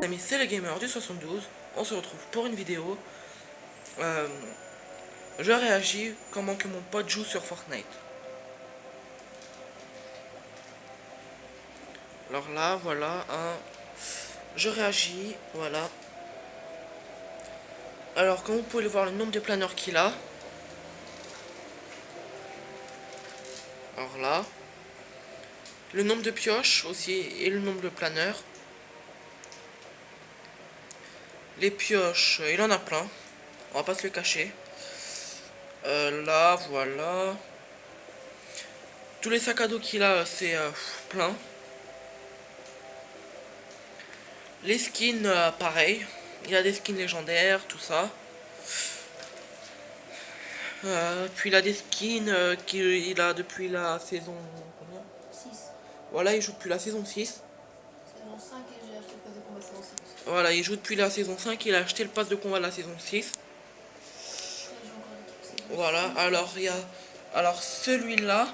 Amis, c'est le gamer du 72. On se retrouve pour une vidéo. Euh, je réagis comment que mon pote joue sur Fortnite. Alors là, voilà, un... je réagis, voilà. Alors, comme vous pouvez le voir, le nombre de planeurs qu'il a. Alors là, le nombre de pioches aussi et le nombre de planeurs. Les pioches, il en a plein. On va pas se le cacher. Euh, là, voilà. Tous les sacs à dos qu'il a, c'est euh, plein. Les skins, euh, pareil. Il a des skins légendaires, tout ça. puis il a des skins qu'il a depuis la saison... Combien? 6. Voilà, il joue depuis la saison 6. Voilà, il joue depuis la saison 5, il a acheté le pass de combat de la saison 6. Voilà, alors il y a. Alors celui-là,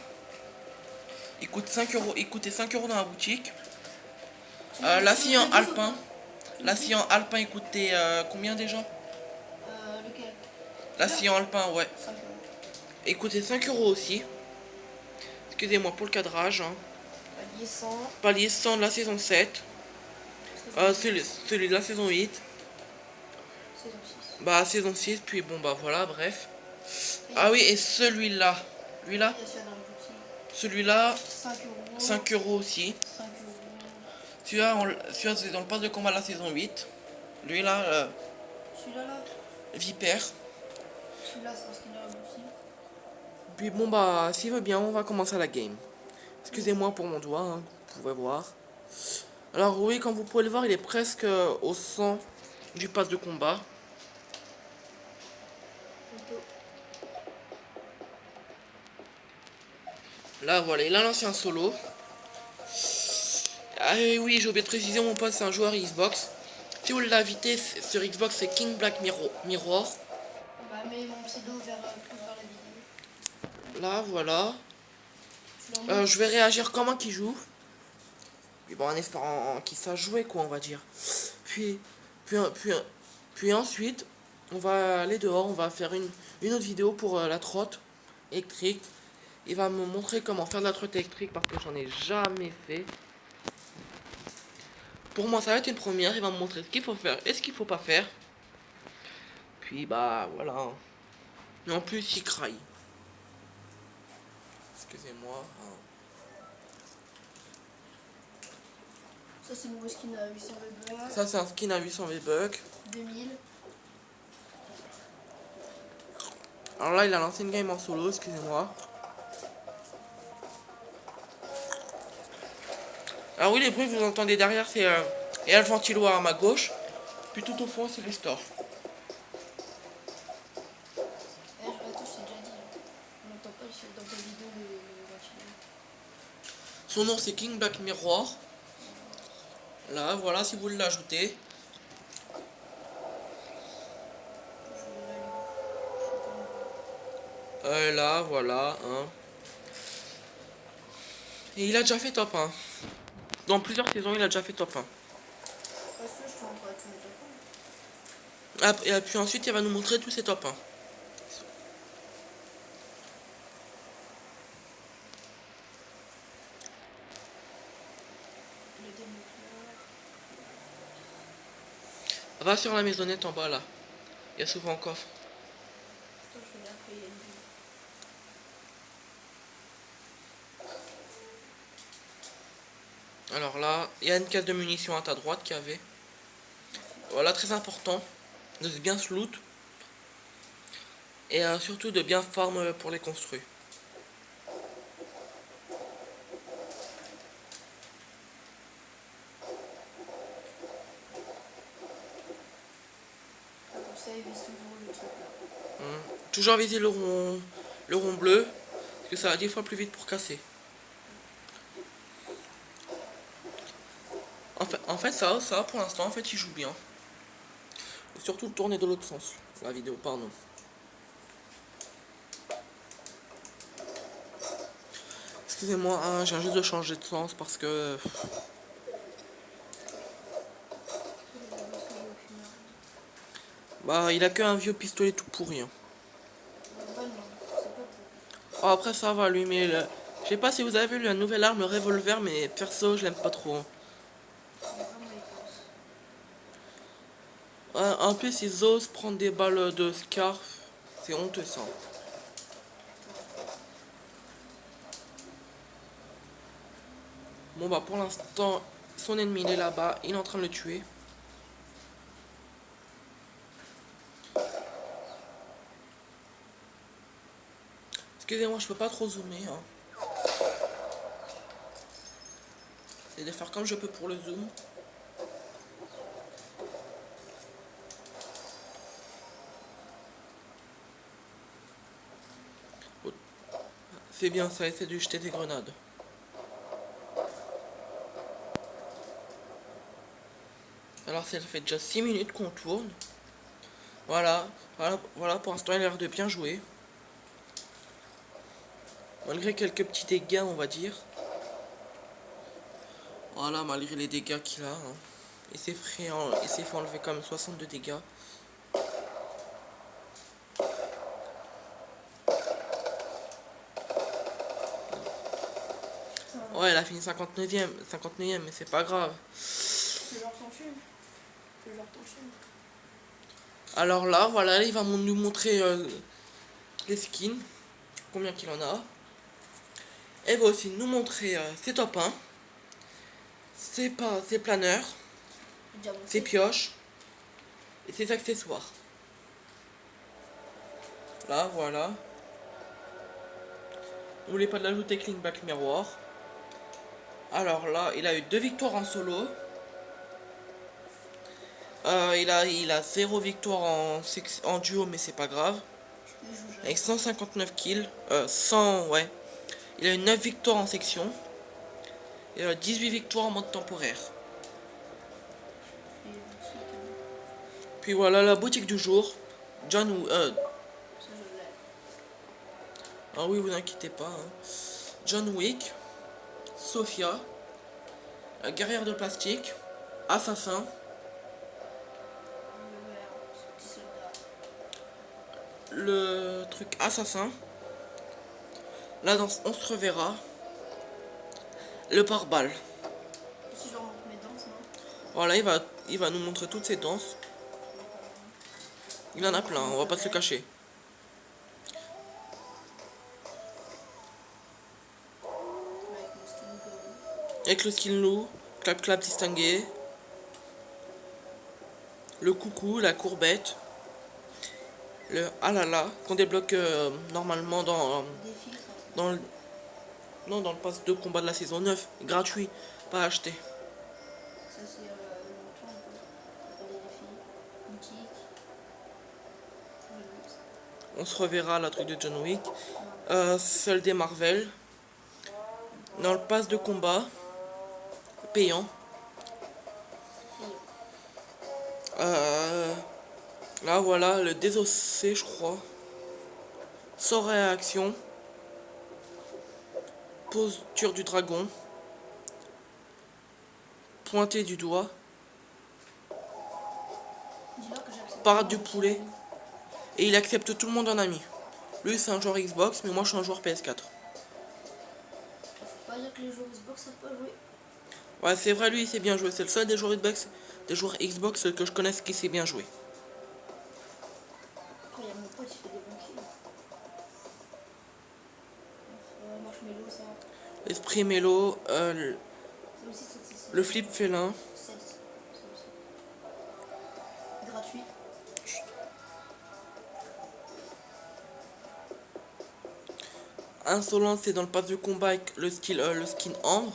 il coûte 5 euros. Il coûtait 5 euros dans la boutique. Euh, la Alpin. La Alpin il coûtait euh, combien déjà? Euh, lequel? La Sion Alpin, ouais. Il coûtait 5 euros aussi. Excusez-moi pour le cadrage. Hein. Palier 100. Palier 100 de la saison 7. Euh, celui, celui, de la saison 8. Saison 6. Bah, saison 6, puis bon, bah voilà, bref. ah oui, et celui-là. Lui-là Celui-là, 5 euros. aussi. Celui-là, celui c'est dans le pass de combat de la saison 8. Lui-là, euh, celui-là, là. Vipère. Celui-là, c'est un. Puis bon, bah, s'il veut bien, on va commencer la game. Excusez-moi pour mon doigt, hein, vous pouvez voir. Alors oui, comme vous pouvez le voir, il est presque au 100 du pass de combat. Là, voilà, il a lancé un solo. Ah oui, j'ai oublié de préciser, mon pote, c'est un joueur Xbox. Si vous l'invitez sur Xbox, c'est King Black Mirror. Bah, mais mon pseudo vers, la vidéo. Là, voilà. Euh, je vais réagir comment qu'il joue. Puis bon, en espérant qu'il sache jouer, quoi, on va dire. Puis, puis, puis, puis ensuite, on va aller dehors, on va faire une, une autre vidéo pour euh, la trotte électrique. Il va me montrer comment faire de la trotte électrique parce que j'en ai jamais fait. Pour moi, ça va être une première. Il va me montrer ce qu'il faut faire et ce qu'il faut pas faire. Puis, bah, voilà. Et en plus, il craille. Excusez-moi. Hein. Ça, c'est le nouveau skin à 800 V-Bucks. Ça, c'est un skin à 800 V-Bucks. 2000. Alors là, il a lancé une game en solo, excusez-moi. Alors oui, les bruits que vous entendez derrière, c'est euh, et à ma gauche. Puis tout au fond, c'est les stores. Eh, Son nom c'est King Black Mirror. Là, voilà, si vous voulez l'ajouter. Euh, là, voilà, hein. Et il a déjà fait top 1. Dans plusieurs saisons, il a déjà fait top 1. Ah, et puis ensuite, il va nous montrer tous ses top 1. Va sur la maisonnette en bas là. Il y a souvent un coffre. Alors là, il y a une caisse de munitions à ta droite qui avait. Voilà, très important de bien se loot. Et euh, surtout de bien farm pour les construire. Toujours viser le rond, le rond bleu, parce que ça va 10 fois plus vite pour casser. En fait, en fait ça, ça pour l'instant, en fait, il joue bien. surtout tourner de l'autre sens, la vidéo, pardon. Excusez-moi, hein, j'ai juste de changer de sens parce que... Bah, il a que un vieux pistolet tout pourri. hein. Oh, après, ça va, lui, mais... le- Je sais pas si vous avez vu la nouvelle arme, le revolver, mais perso, je l'aime pas trop. hein. Ouais, en plus, ils osent prendre des balles de scarf. C'est honteux, ça. Bon, bah, pour l'instant, son ennemi, il est là-bas. Il est en train de le tuer. Excusez-moi, je peux pas trop zoomer. Hein. C'est de faire comme je peux pour le zoom. C'est bien ça, essaie de jeter des grenades. Alors ça fait déjà 6 minutes qu'on tourne. Voilà, voilà, voilà pour l'instant il a l'air de bien jouer. Malgré quelques petits dégâts on va dire. Voilà, malgré les dégâts qu'il a. hein. Il s'est fait, en- fait enlever quand même 62 dégâts. Ouais, elle a fini 59ème, 59ème, mais c'est pas grave. Alors là, voilà, il va nous montrer euh, les skins, combien qu'il en a. Et va aussi nous montrer euh, ses top 1, ses, pas, ses planeurs, ses pioches et ses accessoires. Là, voilà. N'oubliez pas de l'ajouter Clean Back Miroir. Alors là, il a eu deux victoires en solo. Euh, il, a, il a zéro victoire en, en duo, mais c'est pas grave. Avec 159 kills. Euh, 100, ouais. Il a eu 9 victoires en section. Et euh, 18 victoires en mode temporaire. Euh, Puis voilà la boutique du jour. John euh. Ah oui, vous inquiétez pas. hein. John Wick, Sophia, la guerrière de plastique, Assassin, le truc Assassin. Là, dans On se reverra. Le pare-balles. Si je remonte mes danses, non? Voilà, il va, il va nous montrer toutes ses danses. Il en a plein, on va pas se le cacher. Avec le skin loup, clap clap distingué. Le coucou, la courbette. Le ah là là, qu'on débloque euh, normalement dans, ça. Dans le. Non, dans le pass de combat de la saison 9. Gratuit, pas acheté. Ça, c'est euh, des défis. Boutique. On se reverra la truc de John Wick. Euh, celle des Marvel. Dans le pass de combat. Payant. Euh, là voilà, le désossé je crois. Sans réaction. Posture du dragon. Pointé du doigt. Parade du poulet. Et il accepte tout le monde en ami. Lui c'est un joueur Xbox, mais moi je suis un joueur PS4. Faut pas dire que les joueurs Xbox savent pas jouer. Ouais, c'est vrai, lui il sait bien jouer. C'est le seul des joueurs Xbox, des joueurs Xbox que je connaisse qui sait bien jouer. Après, il y a mon pote, il fait des marshmallow, ça. Esprit mélo, euh, le- flip félin. Gratuit. Insolence, c'est dans le pass de combat avec le, skill, euh, le skin ambre.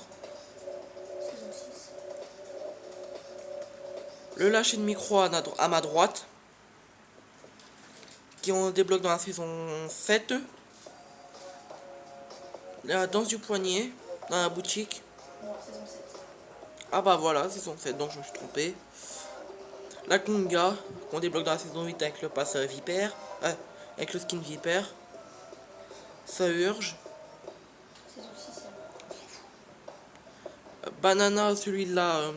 Saison 6. Le lâcher de micro à, à ma droite. Qui on débloque dans la saison 7. La danse du poignet dans la boutique. Non, saison 7. Ah bah voilà, saison 7, donc je me suis trompé. La conga, qu'on débloque dans la saison 8 avec le pass euh, vipère. euh, avec le skin vipère. Ça urge. Saison 6, ça. Euh, Banana, celui-là. euh,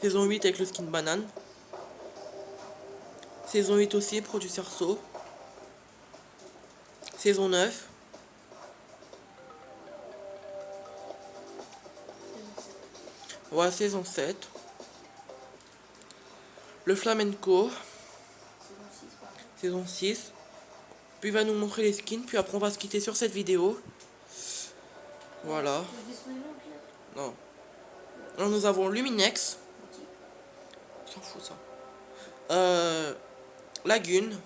saison 8 avec le skin banane. Saison 8 aussi, produit Cerceau. Saison 9. Ouais, saison 7. Le flamenco, saison 6. Puis il va nous montrer les skins, puis après on va se quitter sur cette vidéo. Voilà. Non. Alors nous avons Luminex. S'en ça. Euh, Lagune.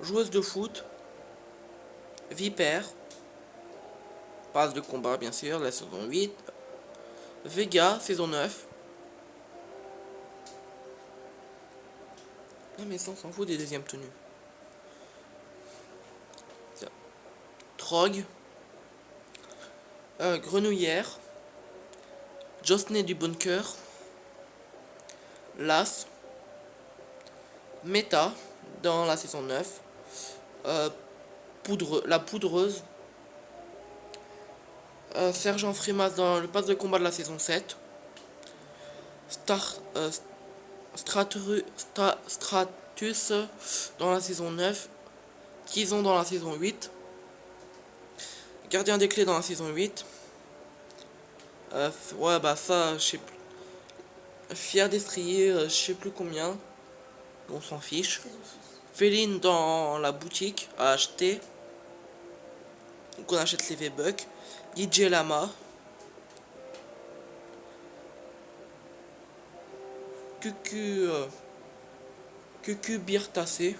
Joueuse de foot. Vipère. Passe de combat bien sûr, la saison 8. Vega, saison 9. Non mais ça s'en fout des deuxièmes tenues. Trog. Euh, grenouillère. Josney du Bunker. Las. Meta dans la saison 9. Euh, la poudreuse. Euh, Sergent Frimas dans le pass de combat de la saison 7. Star, euh, Stratus dans la saison 9. Kizon dans la saison 8. Gardien des clés dans la saison 8. Euh, ouais, bah ça, je sais plus. Fier d'estrier, euh, je sais plus combien. On s'en fiche. Féline dans la boutique à acheter. Donc on achète les V-Bucks. DJ Lama. Cucu. Euh, Cucu tassé.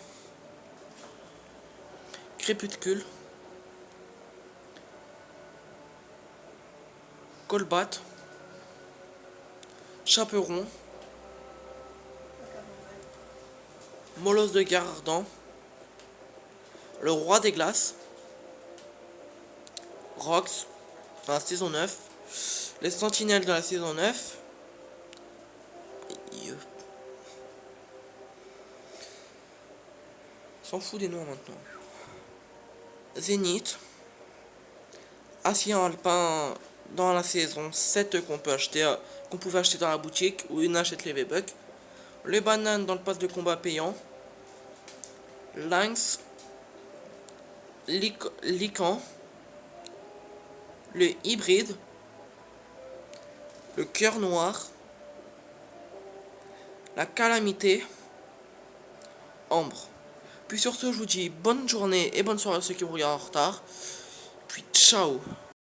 Crépuscule. Colbat. Chaperon. Molosse de Gardant. Le roi des glaces. Rox. Dans la saison 9. Les sentinelles de la saison 9. S'en fout des noms maintenant. Zénith. Acier alpin dans la saison 7 qu'on peut acheter, pouvait acheter dans la boutique où une achète les V-Bucks. Les bananes dans le pass de combat payant. Lynx. Lican. Le hybride. Le cœur noir. La calamité. Ambre. Puis sur ce, je vous dis bonne journée et bonne soirée à ceux qui vous regardent en retard. Puis ciao